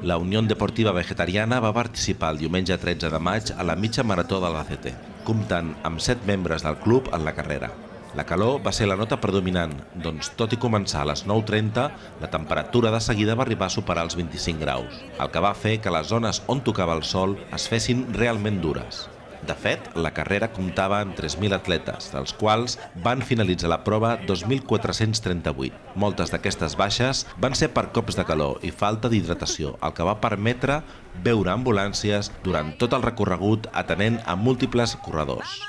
La Unió Deportiva Vegetariana va participar el diumenge 13 de maig a la mitja marató de l'ACT, comptant amb 7 membres del club en la carrera. La calor va ser la nota predominant, doncs tot i començar a les 9.30, la temperatura de seguida va arribar a superar els 25 graus, el que va fer que les zones on tocava el sol es fessin realment dures. De fet, la carrera comptava amb 3.000 atletes, dels quals van finalitzar la prova 2.438. Moltes d'aquestes baixes van ser per cops de calor i falta d'hidratació, el que va permetre veure ambulàncies durant tot el recorregut atenent a múltiples corredors.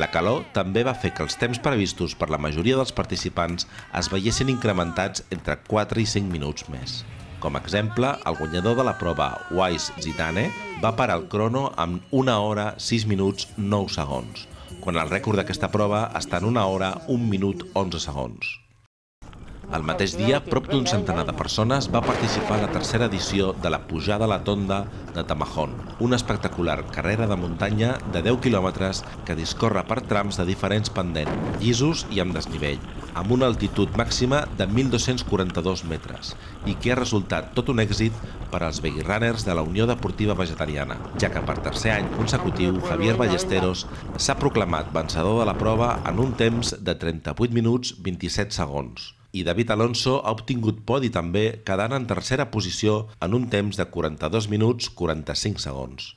La calor també va fer que els temps previstos per la majoria dels participants es veiessin incrementats entre 4 i 5 minuts més. Com a exemple, el guanyador de la prova, Wise Zidane, va parar el crono amb 1 hora 6 minuts 9 segons, quan el rècord d'aquesta prova està en 1 hora 1 minut 11 segons. El mateix dia, prop d'un centenar de persones va participar en la tercera edició de la Pujada a la Tonda de Tamajón, una espectacular carrera de muntanya de 10 quilòmetres que discorre per trams de diferents pendents, llisos i amb desnivell, amb una altitud màxima de 1.242 metres i que ha resultat tot un èxit per als veguirrunners de la Unió Deportiva Vegetariana, ja que per tercer any consecutiu Javier Ballesteros s'ha proclamat vencedor de la prova en un temps de 38 minuts 27 segons i David Alonso ha obtingut podi també quedant en tercera posició en un temps de 42 minuts 45 segons.